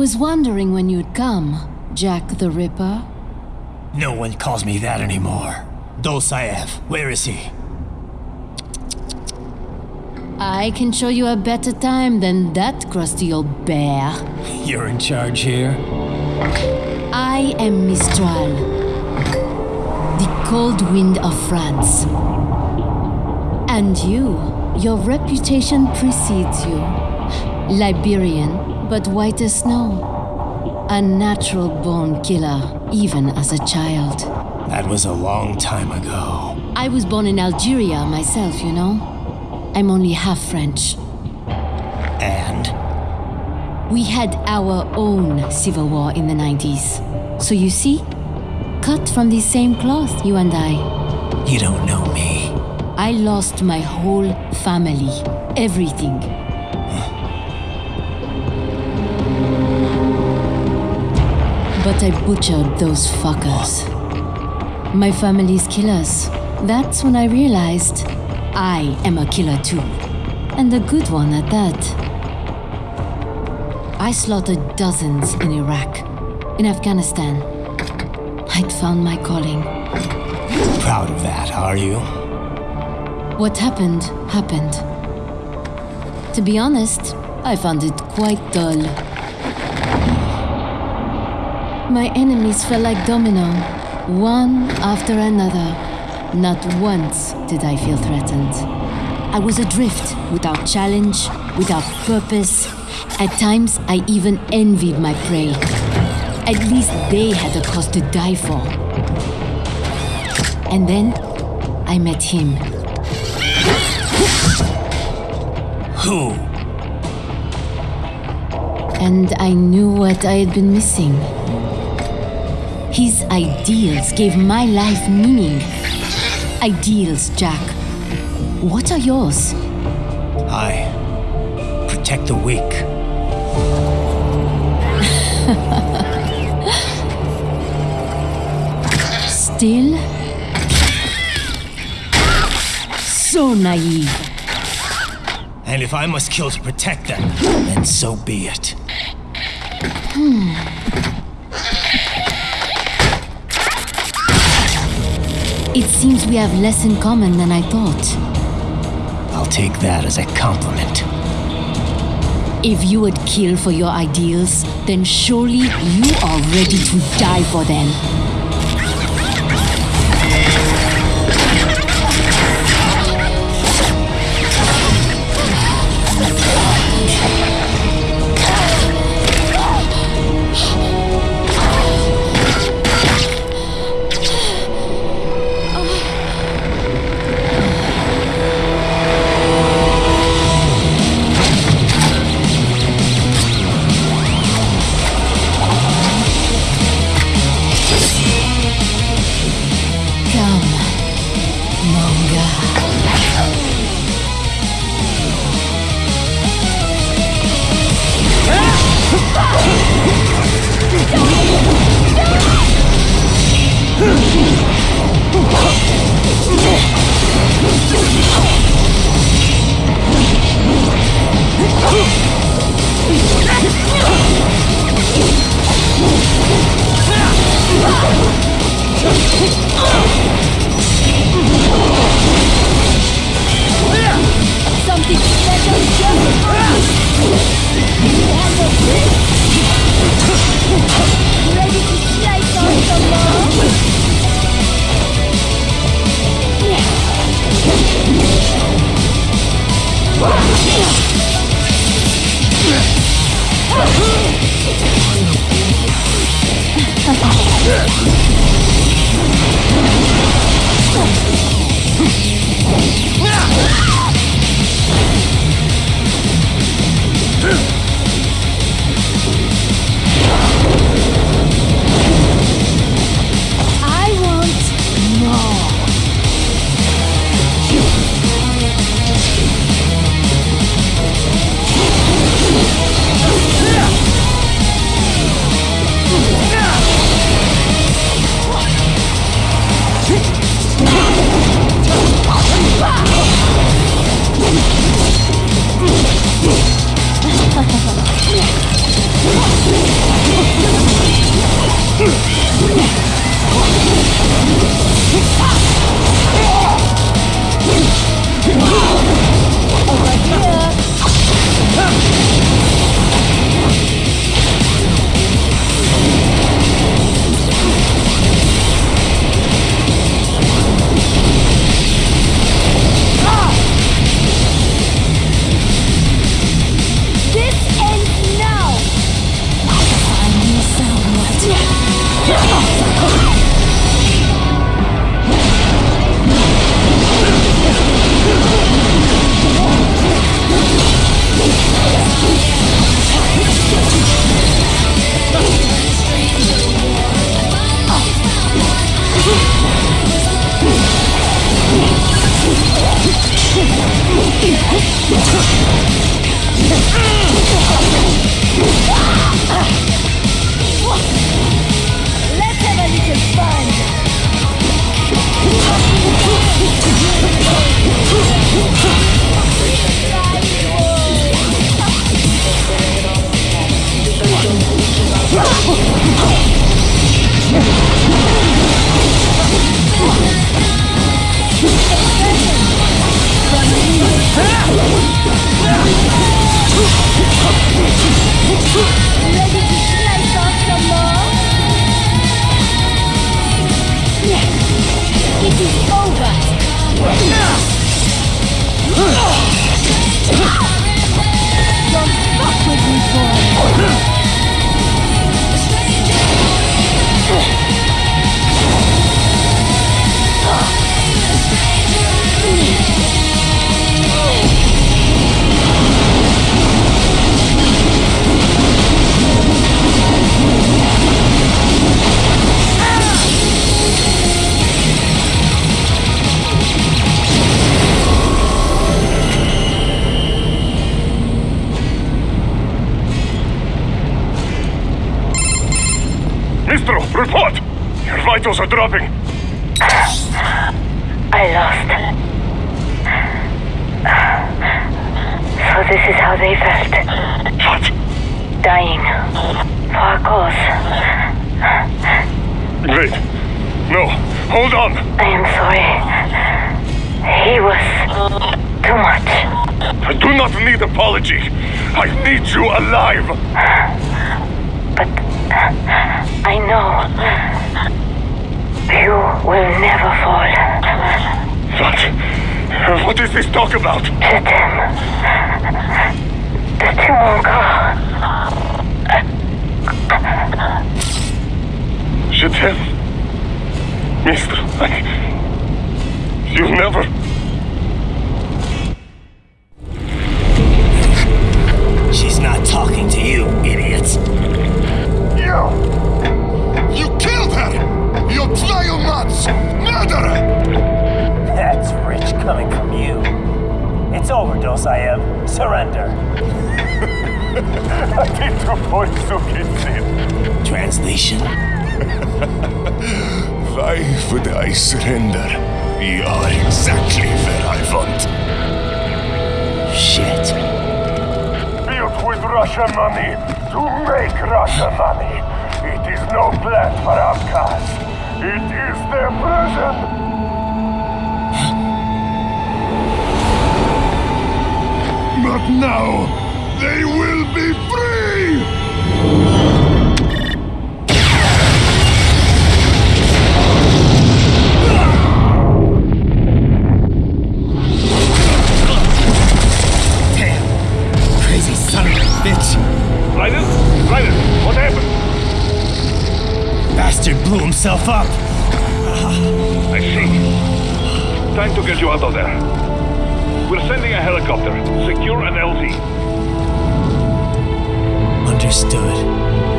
was wondering when you'd come, Jack the Ripper. No one calls me that anymore. Dolzaev, where is he? I can show you a better time than that crusty old bear. You're in charge here? I am Mistral, the cold wind of France. And you, your reputation precedes you. Liberian, but white as snow. A natural born killer, even as a child. That was a long time ago. I was born in Algeria myself, you know. I'm only half French. And? We had our own civil war in the 90s. So you see, cut from the same cloth, you and I. You don't know me. I lost my whole family, everything. But I butchered those fuckers. My family's killers. That's when I realized I am a killer too. And a good one at that. I slaughtered dozens in Iraq, in Afghanistan. I'd found my calling. Proud of that, are you? What happened, happened. To be honest, I found it quite dull. My enemies fell like domino, one after another. Not once did I feel threatened. I was adrift, without challenge, without purpose. At times, I even envied my prey. At least they had a cause to die for. And then, I met him. Who? And I knew what I had been missing. His ideals gave my life meaning. Ideals, Jack. What are yours? I protect the weak. Still? So naive. And if I must kill to protect them, then so be it. Hmm. It seems we have less in common than I thought. I'll take that as a compliment. If you would kill for your ideals, then surely you are ready to die for them. Ha! Let's Report! Your vitals are dropping. I lost. So this is how they felt. What? Dying. For a cause. Wait. No, hold on. I am sorry. He was too much. I do not need apology. I need you alive. But I know you will never fall. What? What is this talk about? To them. The two won't go. Je t'aime. Mister, I... You never... She's not talking to. You! I am. Surrender. Translation? Why would I surrender? You are exactly where I want. Shit. Built with Russian money to make Russian money. It is no plan for outcasts. It is their prison. But now, they will be free! Crazy son of a bitch. Ryder? Ryder, what happened? Bastard blew himself up. I see. Time to get you out of there. We're sending a helicopter. Secure an LZ. Understood.